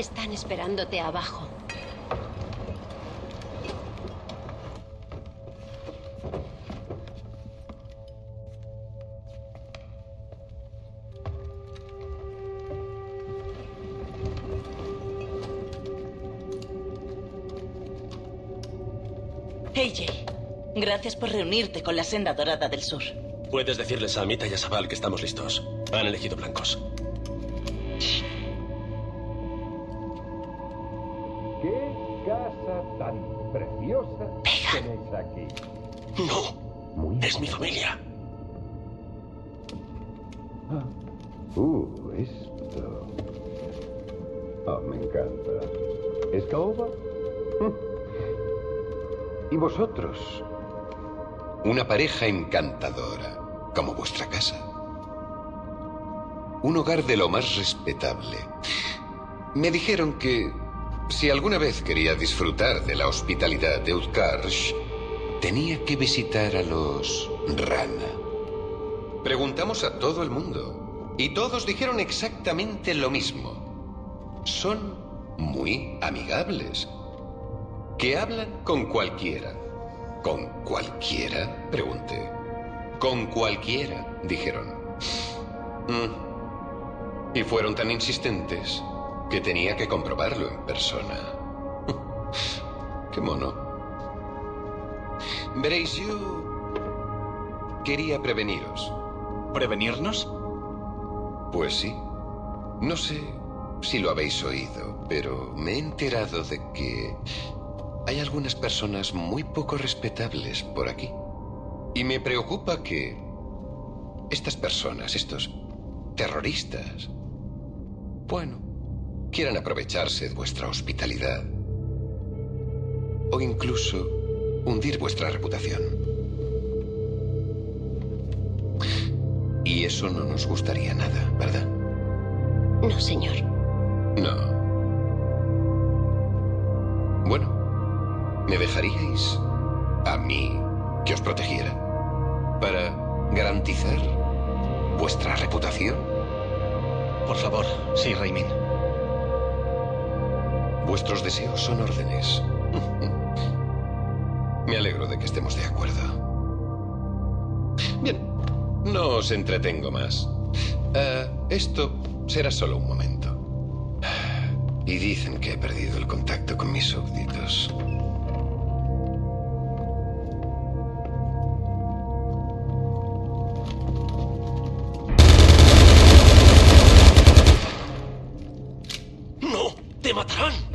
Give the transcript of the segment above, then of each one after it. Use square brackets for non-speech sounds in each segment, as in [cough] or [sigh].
Están esperándote abajo. AJ, gracias por reunirte con la Senda Dorada del Sur. Puedes decirles a Amita y a Sabal que estamos listos. Han elegido blancos. ¿Qué casa tan preciosa tenéis aquí? No, es mi familia. Uh, esto. Oh, me encanta. ¿Es caoba? ¿Y vosotros? Una pareja encantadora, como vuestra casa. Un hogar de lo más respetable. Me dijeron que si alguna vez quería disfrutar de la hospitalidad de Utkarsh, tenía que visitar a los Rana. Preguntamos a todo el mundo y todos dijeron exactamente lo mismo. Son muy amigables, que hablan con cualquiera. ¿Con cualquiera? Pregunté. Con cualquiera, dijeron. Mm. Y fueron tan insistentes que tenía que comprobarlo en persona. [laughs] Qué mono. Veréis, yo quería preveniros. ¿Prevenirnos? Pues sí. No sé si lo habéis oído, pero me he enterado de que hay algunas personas muy poco respetables por aquí. Y me preocupa que estas personas, estos terroristas, bueno, quieran aprovecharse de vuestra hospitalidad o incluso hundir vuestra reputación. Y eso no nos gustaría nada, ¿verdad? No, señor. No. Bueno, ¿me dejaríais a mí que os protegiera? Para garantizar vuestra reputación. Por favor, sí, Raimin. Vuestros deseos son órdenes. [laughs] Me alegro de que estemos de acuerdo. Bien, no os entretengo más. Eh, esto será solo un momento. Y dicen que he perdido el contacto con mis súbditos. ¡No! ¡Te matarán!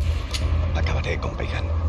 Acabaré con Peigan.